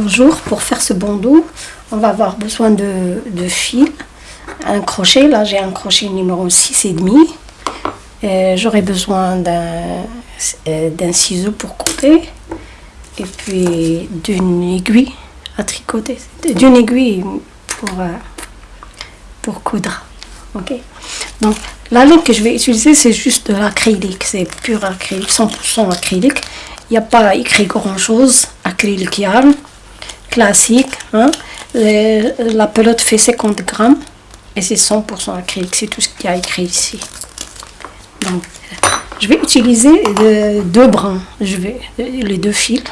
Bonjour, pour faire ce bandeau, on va avoir besoin de, de fil, un crochet, là j'ai un crochet numéro 6,5. Euh, J'aurai besoin d'un euh, ciseau pour couper et puis d'une aiguille à tricoter, d'une aiguille pour, euh, pour coudre. Ok. Donc la laine que je vais utiliser c'est juste de l'acrylique, c'est pur acrylique, 100% acrylique. Il n'y a pas écrit grand chose, acrylique yarn classique. Hein. la pelote fait 50 grammes et c'est 100% acrylique, c'est tout ce qu'il y a écrit ici. Donc, je vais utiliser deux brins, je vais, les deux fils.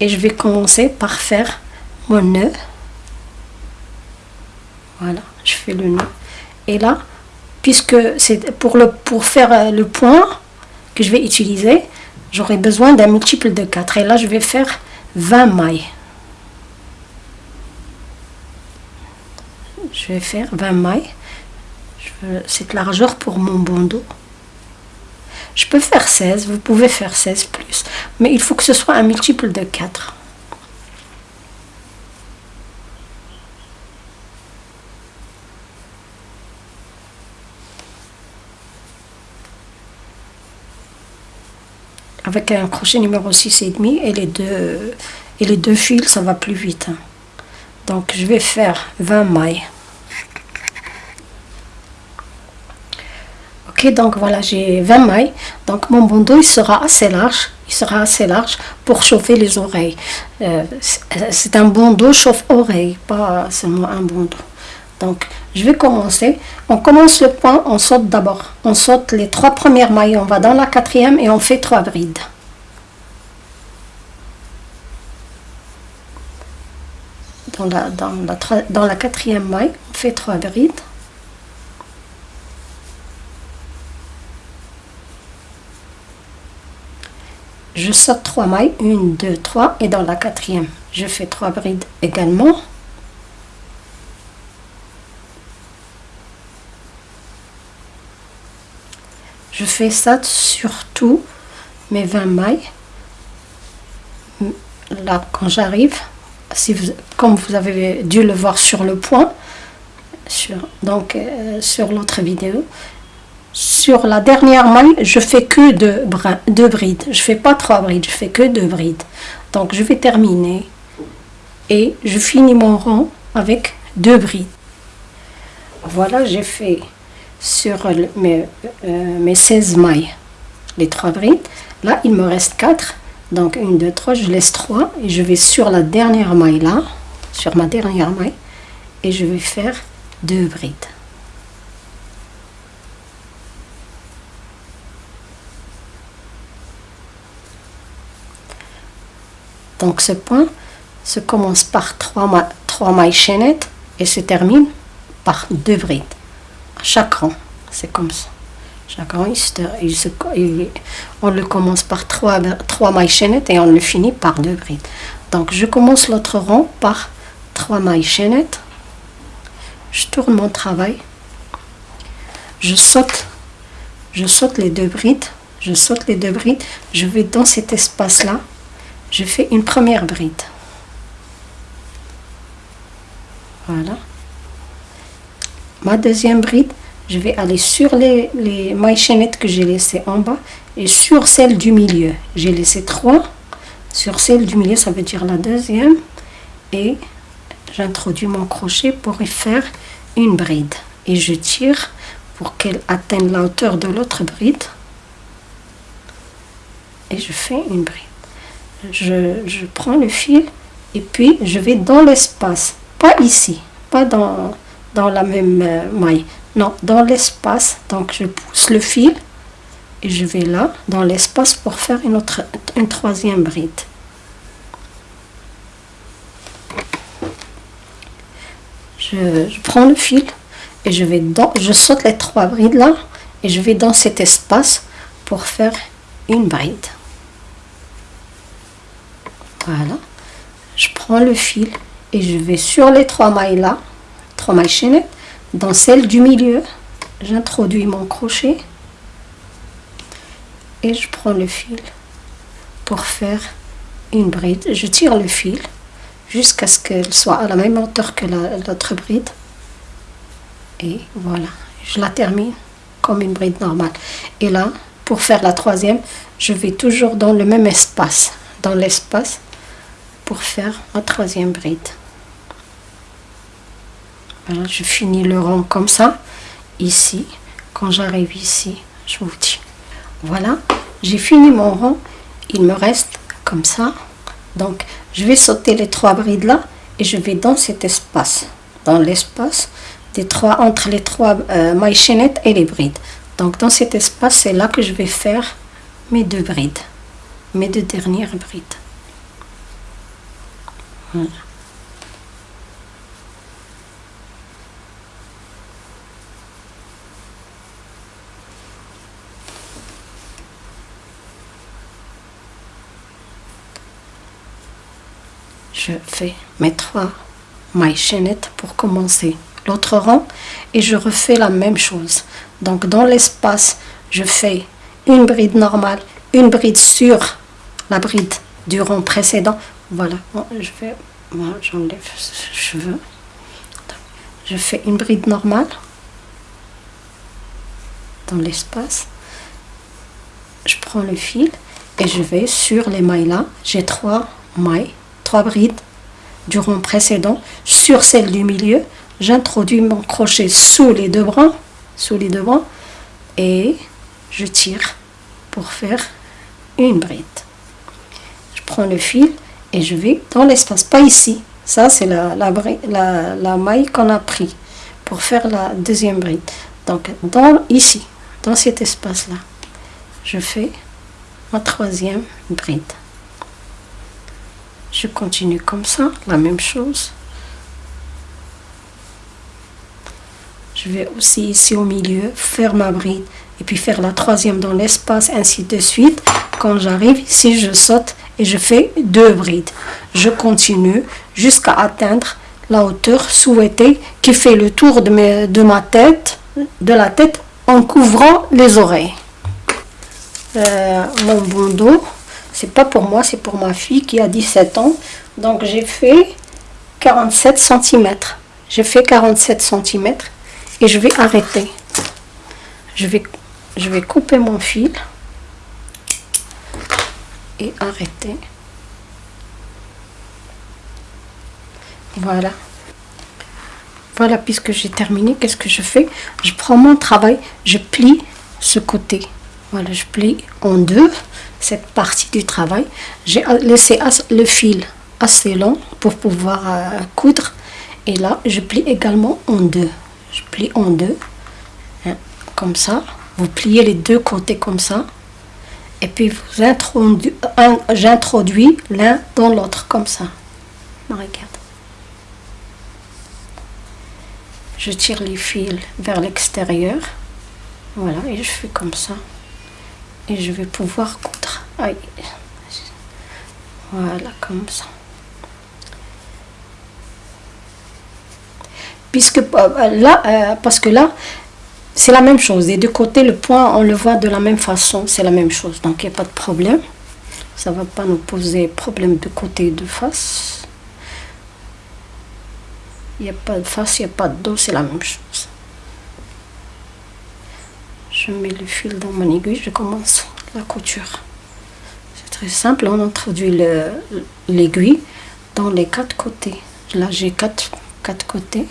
Et je vais commencer par faire mon nœud. Voilà, je fais le nœud. Et là, puisque c'est pour, pour faire le point que je vais utiliser, j'aurai besoin d'un multiple de 4. Et là, je vais faire 20 mailles. Je vais faire 20 mailles. Cette largeur pour mon bandeau. Je peux faire 16, vous pouvez faire 16 plus. Mais il faut que ce soit un multiple de 4. Avec un crochet numéro 6 et demi et les deux et les deux fils ça va plus vite hein. donc je vais faire 20 mailles. Ok donc voilà j'ai 20 mailles. Donc mon bandeau il sera assez large. Il sera assez large pour chauffer les oreilles. Euh, c'est un bandeau chauffe oreille pas seulement un bandeau donc, je vais commencer. On commence le point, on saute d'abord. On saute les trois premières mailles, on va dans la quatrième et on fait trois brides. Dans la, dans la, dans la quatrième maille, on fait trois brides. Je saute trois mailles, une, deux, trois, et dans la quatrième, je fais trois brides également. Je fais ça sur tout mes 20 mailles. Là quand j'arrive si vous comme vous avez dû le voir sur le point sur donc euh, sur l'autre vidéo sur la dernière maille je fais que deux, deux brides. Je fais pas trois brides je fais que deux brides. Donc je vais terminer et je finis mon rang avec deux brides. Voilà j'ai fait sur mes, euh, mes 16 mailles, les trois brides. Là, il me reste 4. Donc, 1, 2, 3, je laisse 3. Et je vais sur la dernière maille là, sur ma dernière maille. Et je vais faire deux brides. Donc ce point se commence par 3, 3 mailles chaînettes et se termine par deux brides chaque rang. C'est comme ça. Chaque rang, il se, on le commence par trois, trois mailles chaînettes et on le finit par deux brides. Donc, je commence l'autre rang par trois mailles chaînettes. Je tourne mon travail. Je saute, je saute les deux brides. Je saute les deux brides. Je vais dans cet espace-là. Je fais une première bride. Voilà ma deuxième bride, je vais aller sur les, les mailles chaînettes que j'ai laissées en bas et sur celle du milieu. J'ai laissé trois. Sur celle du milieu, ça veut dire la deuxième. Et j'introduis mon crochet pour y faire une bride. Et je tire pour qu'elle atteigne la hauteur de l'autre bride. Et je fais une bride. Je, je prends le fil et puis je vais dans l'espace. Pas ici, pas dans dans la même euh, maille. Non, dans l'espace. Donc je pousse le fil et je vais là, dans l'espace pour faire une, autre, une troisième bride. Je, prends le fil et je vais dans, je saute les trois brides là et je vais dans cet espace pour faire une bride. Voilà. Je prends le fil et je vais sur les trois mailles là mailles chaînettes. Dans celle du milieu, j'introduis mon crochet et je prends le fil pour faire une bride, je tire le fil jusqu'à ce qu'elle soit à la même hauteur que l'autre bride. Et voilà, je la termine comme une bride normale. Et là, pour faire la troisième, je vais toujours dans le même espace, dans l'espace, pour faire ma troisième bride. Voilà, je finis le rond comme ça, ici. Quand j'arrive ici, je vous dis. Voilà, j'ai fini mon rond. Il me reste comme ça. Donc, je vais sauter les trois brides là et je vais dans cet espace. Dans l'espace des trois, entre les trois euh, mailles chaînettes et les brides. Donc, dans cet espace, c'est là que je vais faire mes deux brides. Mes deux dernières brides. Voilà. Je fais mes trois mailles chaînettes pour commencer. L'autre rang et je refais la même chose. Donc dans l'espace je fais une bride normale une bride sur la bride du rang précédent. Voilà je vais j'enlève ce cheveu. Je fais une bride normale dans l'espace. Je prends le fil et je vais sur les mailles là. J'ai trois mailles trois brides du rond précédent sur celle du milieu. J'introduis mon crochet sous les deux bras, sous les deux bras, et je tire pour faire une bride. Je prends le fil et je vais dans l'espace, pas ici. Ça, c'est la, la, la, la maille qu'on a pris pour faire la deuxième bride. Donc, dans, ici, dans cet espace-là, je fais ma troisième bride je continue comme ça la même chose. Je vais aussi ici au milieu faire ma bride et puis faire la troisième dans l'espace ainsi de suite. Quand j'arrive ici je saute et je fais deux brides. Je continue jusqu'à atteindre la hauteur souhaitée qui fait le tour de, ma tête de la tête en couvrant les oreilles. Euh, mon bandeau c'est pas pour moi, c'est pour ma fille qui a 17 ans. Donc j'ai fait 47 cm. J'ai fait 47 cm et je vais arrêter. Je vais, je vais couper mon fil et arrêter. Voilà. Voilà, puisque j'ai terminé, qu'est-ce que je fais? Je prends mon travail, je plie ce côté. Voilà, je plie en deux cette partie du travail. J'ai laissé le fil assez long pour pouvoir euh, coudre. Et là, je plie également en deux. Je plie en deux, hein, comme ça. Vous pliez les deux côtés comme ça. Et puis, vous j'introduis l'un dans l'autre comme ça. Regarde. Je tire les fils vers l'extérieur. Voilà, et je fais comme ça et je vais pouvoir coudre voilà comme ça. Puisque euh, là euh, parce que là c'est la même chose. Des deux côtés le point on le voit de la même façon c'est la même chose. Donc il n'y a pas de problème. Ça va pas nous poser problème de côté et de face. Il n'y a pas de face il n'y a pas de dos c'est la même chose je mets le fil dans mon aiguille, je commence la couture. C'est très simple, on introduit l'aiguille dans les quatre côtés. Là, j'ai quatre, quatre côtés,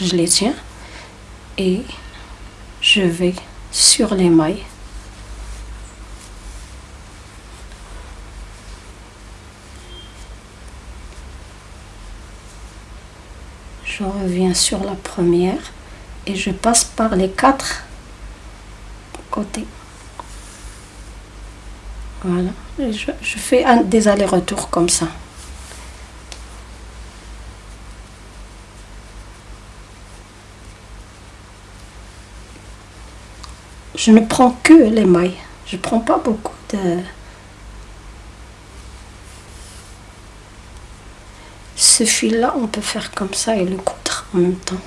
je les tiens et je vais sur les mailles. Je reviens sur la première et je passe par les quatre côté. Voilà, je, fais un, des allers-retours comme ça. Je ne prends que les mailles, je prends pas beaucoup de... Ce fil-là, on peut faire comme ça et le coudre en même temps.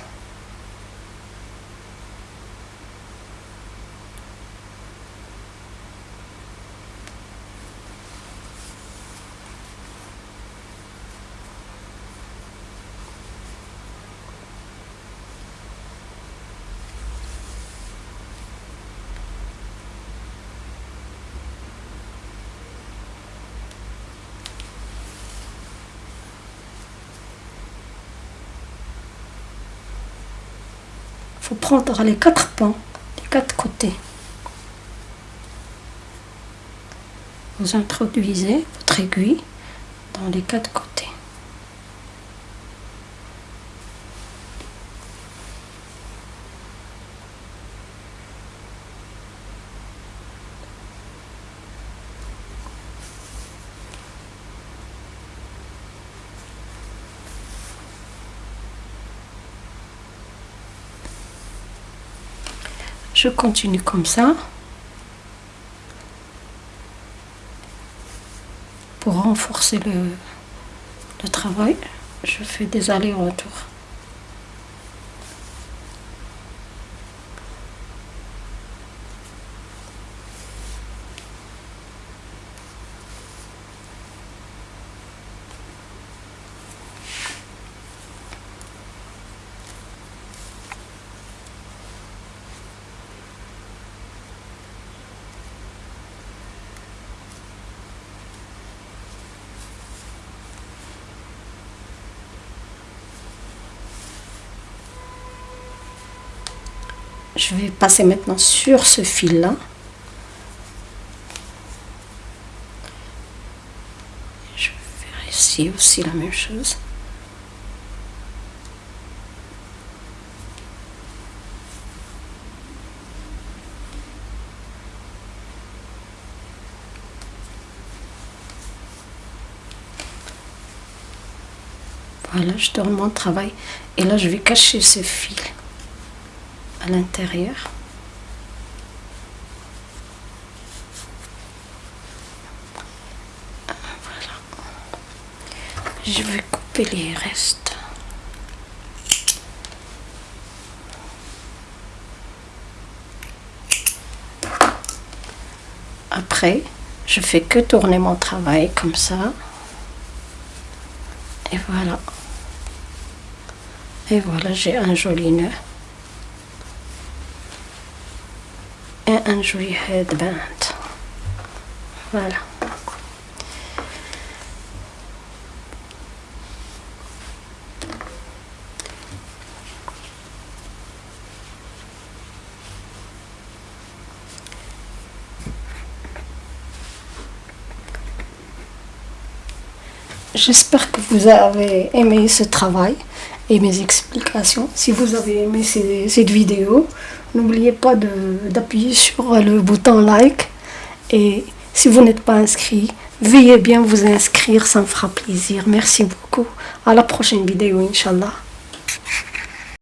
Prendre les quatre pans, les quatre côtés. Vous introduisez votre aiguille dans les quatre côtés. Je continue comme ça. Pour renforcer le, travail, je fais des allers-retours. Je vais passer maintenant sur ce fil là je vais faire ici aussi la même chose. Voilà, je tourne mon travail. Et là, je vais cacher ce fil l'intérieur. Voilà. Je vais couper les restes. Après, je fais que tourner mon travail comme ça. Et voilà. Et voilà, j'ai un joli nœud. Joli headband. Voilà. J'espère que vous avez aimé ce travail et mes explications. Si vous avez aimé cette vidéo, n'oubliez pas d'appuyer sur le bouton like et si vous n'êtes pas inscrit, veuillez bien vous inscrire, ça me fera plaisir. Merci beaucoup. À la prochaine vidéo, Inch'Allah.